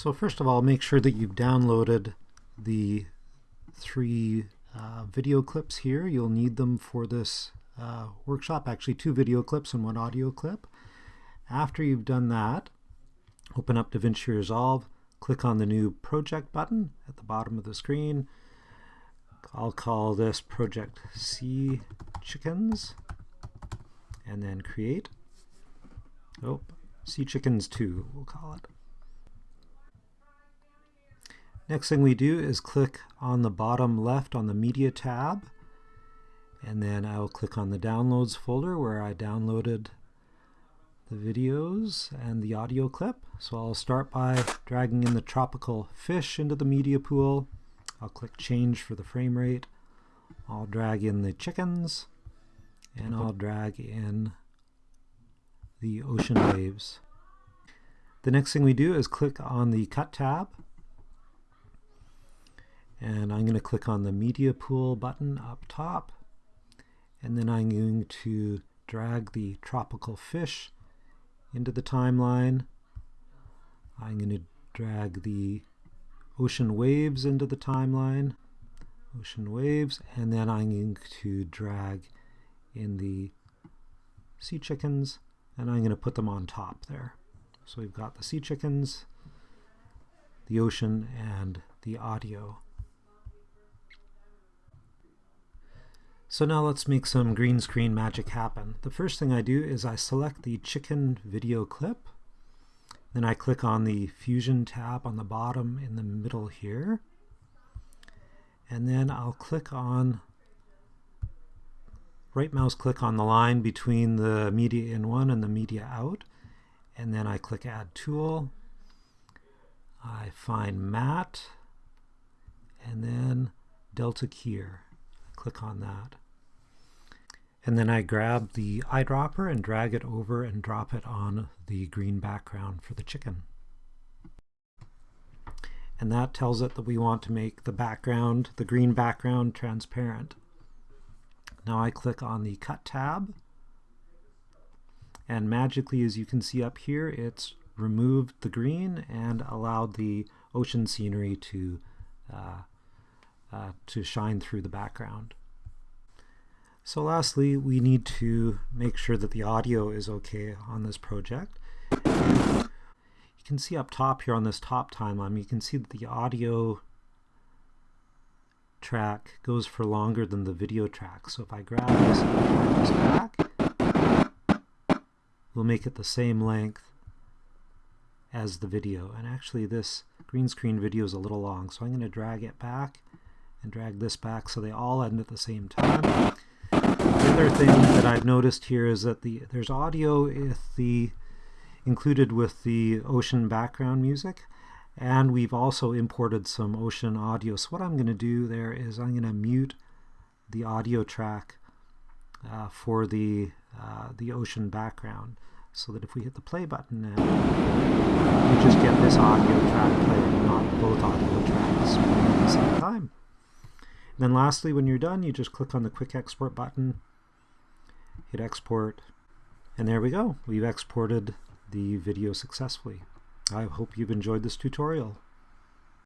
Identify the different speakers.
Speaker 1: So first of all, make sure that you've downloaded the three uh, video clips here. You'll need them for this uh, workshop, actually two video clips and one audio clip. After you've done that, open up DaVinci Resolve, click on the new project button at the bottom of the screen. I'll call this project C Chickens and then create. Oh, C Chickens 2 we'll call it. Next thing we do is click on the bottom left on the Media tab and then I'll click on the Downloads folder where I downloaded the videos and the audio clip. So I'll start by dragging in the tropical fish into the media pool. I'll click change for the frame rate. I'll drag in the chickens and I'll drag in the ocean waves. The next thing we do is click on the cut tab and I'm going to click on the media pool button up top and then I'm going to drag the tropical fish into the timeline. I'm going to drag the ocean waves into the timeline, ocean waves, and then I'm going to drag in the sea chickens and I'm going to put them on top there. So we've got the sea chickens, the ocean, and the audio. So now let's make some green screen magic happen. The first thing I do is I select the chicken video clip. Then I click on the Fusion tab on the bottom in the middle here. And then I'll click on, right mouse click on the line between the media in one and the media out. And then I click Add Tool. I find Matte. And then Delta Keyer. Click on that. And then I grab the eyedropper and drag it over and drop it on the green background for the chicken. And that tells it that we want to make the background, the green background, transparent. Now I click on the Cut tab, and magically, as you can see up here, it's removed the green and allowed the ocean scenery to, uh, uh, to shine through the background. So lastly, we need to make sure that the audio is okay on this project. You can see up top here on this top timeline, you can see that the audio track goes for longer than the video track. So if I grab this this back, we'll make it the same length as the video. And actually this green screen video is a little long, so I'm going to drag it back and drag this back so they all end at the same time. The other thing that I've noticed here is that the there's audio if the included with the ocean background music and we've also imported some ocean audio. So what I'm going to do there is I'm going to mute the audio track uh, for the uh, the ocean background so that if we hit the play button now we just get this audio track playing, not both audio tracks at the same time. And then lastly, when you're done, you just click on the quick export button, hit export, and there we go. We've exported the video successfully. I hope you've enjoyed this tutorial.